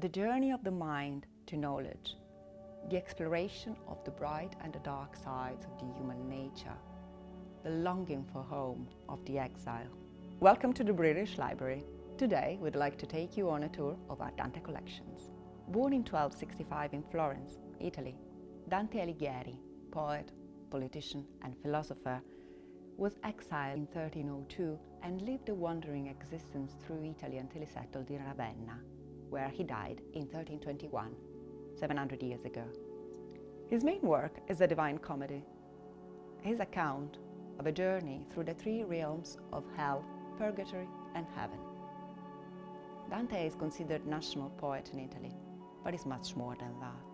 The journey of the mind to knowledge, the exploration of the bright and the dark sides of the human nature, the longing for home of the exile. Welcome to the British Library. Today we'd like to take you on a tour of our Dante collections. Born in 1265 in Florence, Italy, Dante Alighieri, poet, politician and philosopher, was exiled in 1302 and lived a wandering existence through Italy until he settled in Ravenna, where he died in 1321, 700 years ago. His main work is the Divine Comedy, his account of a journey through the three realms of hell, purgatory and heaven. Dante is considered national poet in Italy, but is much more than that.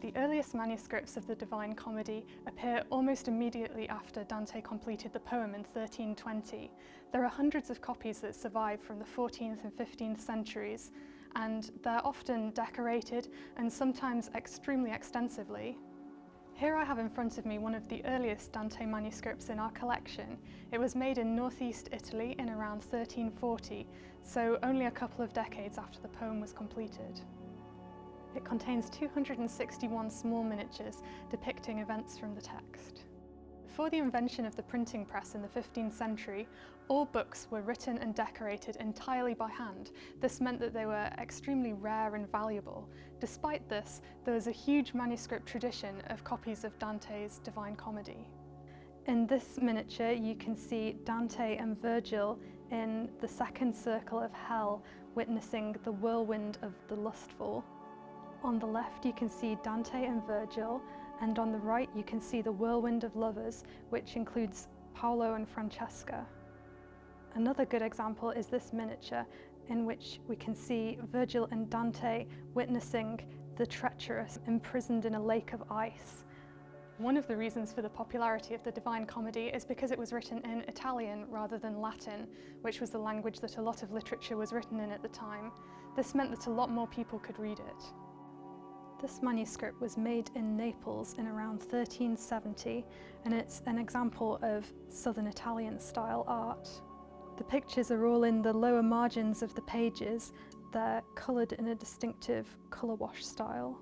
The earliest manuscripts of the Divine Comedy appear almost immediately after Dante completed the poem in 1320. There are hundreds of copies that survive from the 14th and 15th centuries, and they're often decorated and sometimes extremely extensively. Here I have in front of me one of the earliest Dante manuscripts in our collection. It was made in northeast Italy in around 1340, so only a couple of decades after the poem was completed. It contains 261 small miniatures depicting events from the text. Before the invention of the printing press in the 15th century, all books were written and decorated entirely by hand. This meant that they were extremely rare and valuable. Despite this, there was a huge manuscript tradition of copies of Dante's Divine Comedy. In this miniature you can see Dante and Virgil in the second circle of hell witnessing the whirlwind of the lustful. On the left you can see Dante and Virgil and on the right you can see the whirlwind of lovers which includes Paolo and Francesca. Another good example is this miniature in which we can see Virgil and Dante witnessing the treacherous imprisoned in a lake of ice. One of the reasons for the popularity of the Divine Comedy is because it was written in Italian rather than Latin, which was the language that a lot of literature was written in at the time. This meant that a lot more people could read it. This manuscript was made in Naples in around 1370 and it's an example of Southern Italian style art. The pictures are all in the lower margins of the pages. They're coloured in a distinctive colour wash style.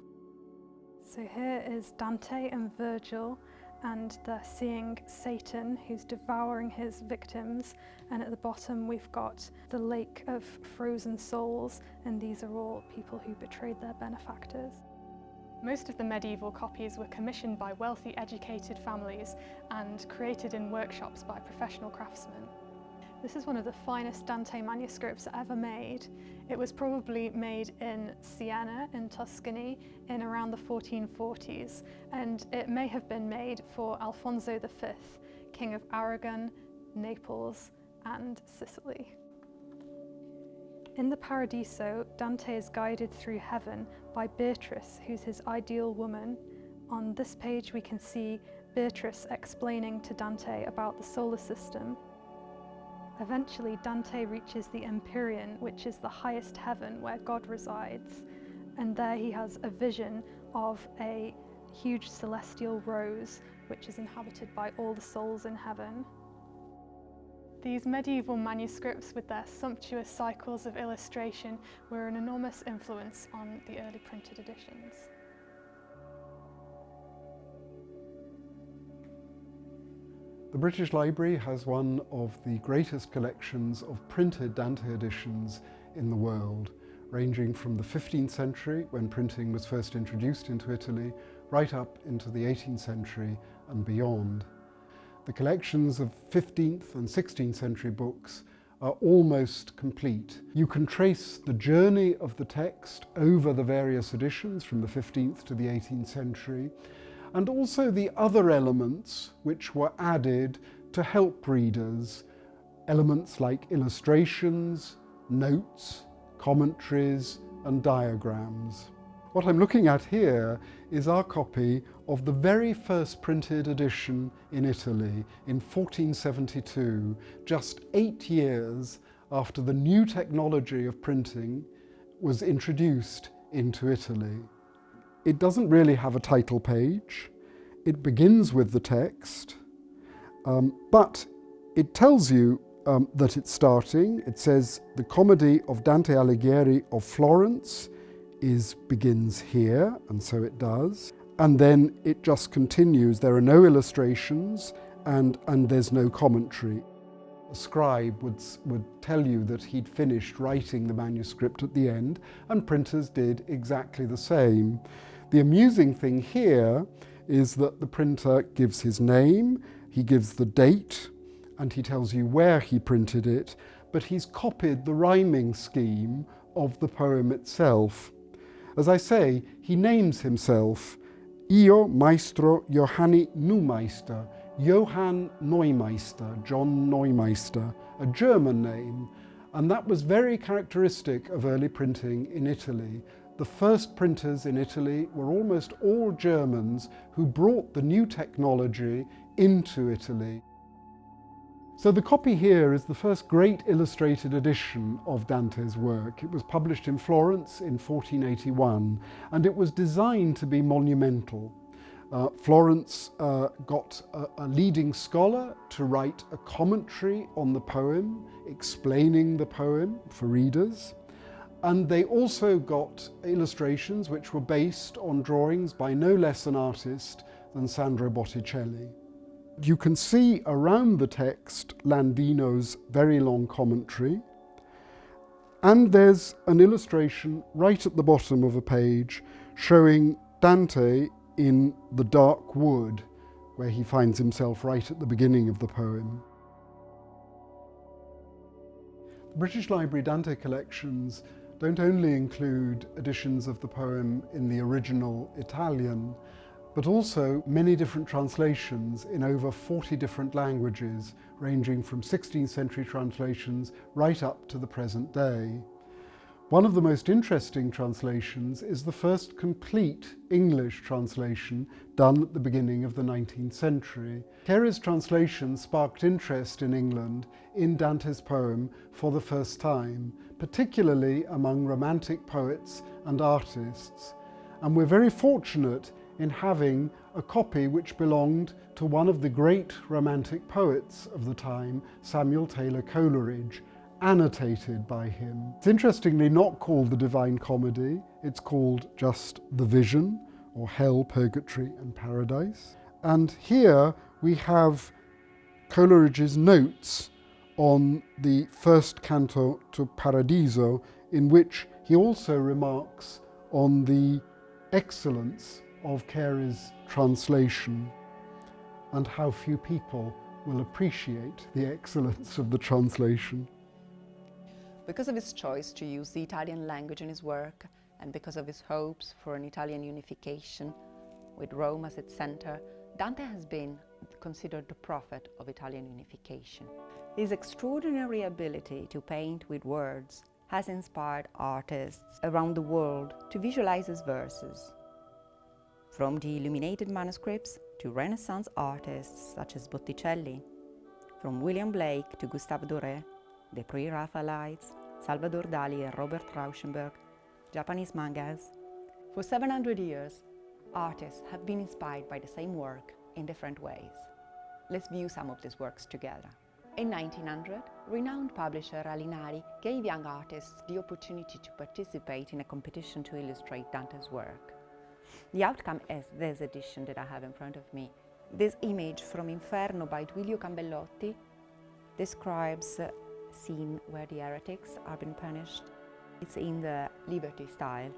So here is Dante and Virgil and they're seeing Satan who's devouring his victims and at the bottom we've got the lake of frozen souls and these are all people who betrayed their benefactors. Most of the medieval copies were commissioned by wealthy educated families and created in workshops by professional craftsmen. This is one of the finest Dante manuscripts ever made. It was probably made in Siena in Tuscany in around the 1440s and it may have been made for Alfonso V, King of Aragon, Naples and Sicily. In the Paradiso, Dante is guided through heaven by Beatrice, who's his ideal woman. On this page we can see Beatrice explaining to Dante about the solar system. Eventually Dante reaches the Empyrean, which is the highest heaven where God resides, and there he has a vision of a huge celestial rose which is inhabited by all the souls in heaven. These medieval manuscripts with their sumptuous cycles of illustration were an enormous influence on the early printed editions. The British Library has one of the greatest collections of printed Dante editions in the world, ranging from the 15th century, when printing was first introduced into Italy, right up into the 18th century and beyond. The collections of 15th and 16th century books are almost complete. You can trace the journey of the text over the various editions from the 15th to the 18th century and also the other elements which were added to help readers, elements like illustrations, notes, commentaries and diagrams. What I'm looking at here is our copy of the very first printed edition in Italy in 1472, just eight years after the new technology of printing was introduced into Italy. It doesn't really have a title page. It begins with the text, um, but it tells you um, that it's starting. It says the comedy of Dante Alighieri of Florence is begins here, and so it does. And then it just continues. There are no illustrations and, and there's no commentary. A scribe would, would tell you that he'd finished writing the manuscript at the end, and printers did exactly the same. The amusing thing here is that the printer gives his name, he gives the date, and he tells you where he printed it, but he's copied the rhyming scheme of the poem itself. As I say, he names himself Io Maestro Johanni Neumeister, Johann Neumeister, John Neumeister, a German name, and that was very characteristic of early printing in Italy. The first printers in Italy were almost all Germans who brought the new technology into Italy. So the copy here is the first great illustrated edition of Dante's work. It was published in Florence in 1481 and it was designed to be monumental. Uh, Florence uh, got a, a, leading scholar to write a commentary on the poem, explaining the poem for readers. And they also got illustrations which were based on drawings by no less an artist than Sandro Botticelli. You can see around the text Landino's very long commentary, and there's an illustration right at the bottom of a page showing Dante in the dark wood where he finds himself right at the beginning of the poem. The British Library Dante collections don't only include editions of the poem in the original Italian, but also many different translations in over 40 different languages, ranging from 16th century translations right up to the present day. One of the most interesting translations is the first complete English translation done at the beginning of the 19th century. Cary's translation sparked interest in England in Dante's poem for the first time, particularly among Romantic poets and artists. And we're very fortunate in having a copy which belonged to one of the great Romantic poets of the time, Samuel Taylor Coleridge, annotated by him. It's interestingly not called the Divine Comedy, it's called just The Vision, or Hell, Purgatory and Paradise. And here we have Coleridge's notes on the first canto to Paradiso, in which he also remarks on the excellence of Cary's translation and how few people will appreciate the excellence of the translation. Because of his choice to use the Italian language in his work and because of his hopes for an Italian unification with Rome as its center, Dante has been considered the prophet of Italian unification. His extraordinary ability to paint with words has inspired artists around the world to visualize his verses. From the illuminated manuscripts to Renaissance artists such as Botticelli, from William Blake to Gustave Doré, the pre-Raphaelites, Salvador Dali and Robert Rauschenberg, Japanese mangas. For 700 years, artists have been inspired by the same work in different ways. Let's view some of these works together. In 1900, renowned publisher Alinari gave young artists the opportunity to participate in a competition to illustrate Dante's work. The outcome is this edition that I have in front of me. This image from Inferno by Duilio Cambellotti describes a scene where the heretics are being punished. It's in the Liberty style.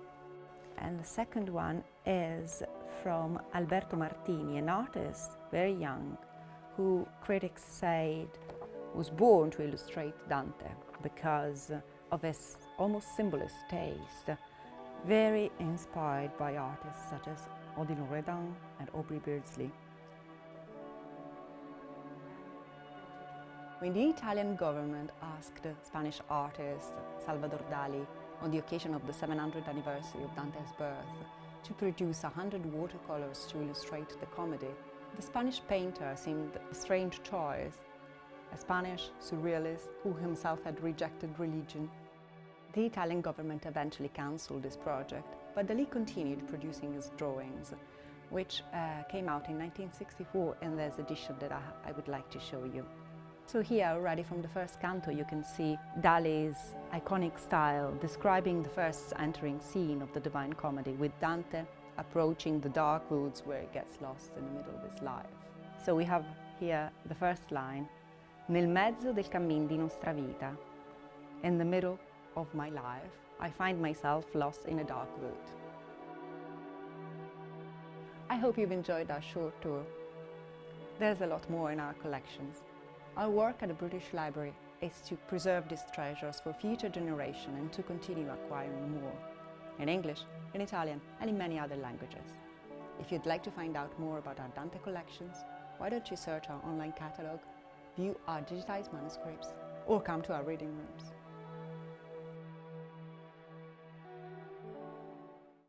And the second one is from Alberto Martini, an artist, very young, who critics said was born to illustrate Dante because of his almost symbolist taste, very inspired by artists such as Odilon Redon and Aubrey Beardsley. When the Italian government asked Spanish artist Salvador Dali on the occasion of the 700th anniversary of Dante's birth to produce 100 watercolors to illustrate the comedy, the Spanish painter seemed a strange choice, a Spanish surrealist who himself had rejected religion. The Italian government eventually cancelled this project, but Dali continued producing his drawings, which uh, came out in 1964 in this edition that I, I would like to show you. So here already from the first canto you can see Dali's iconic style describing the first entering scene of the Divine Comedy with Dante approaching the dark woods where he gets lost in the middle of his life. So we have here the first line, Nel mezzo del cammin di nostra vita, in the middle of my life, I find myself lost in a dark wood. I hope you've enjoyed our short tour. There's a lot more in our collections. Our work at the British Library is to preserve these treasures for future generations and to continue acquiring more in English, in Italian and in many other languages. If you'd like to find out more about our Dante collections, why don't you search our online catalogue, view our digitized manuscripts or come to our reading rooms.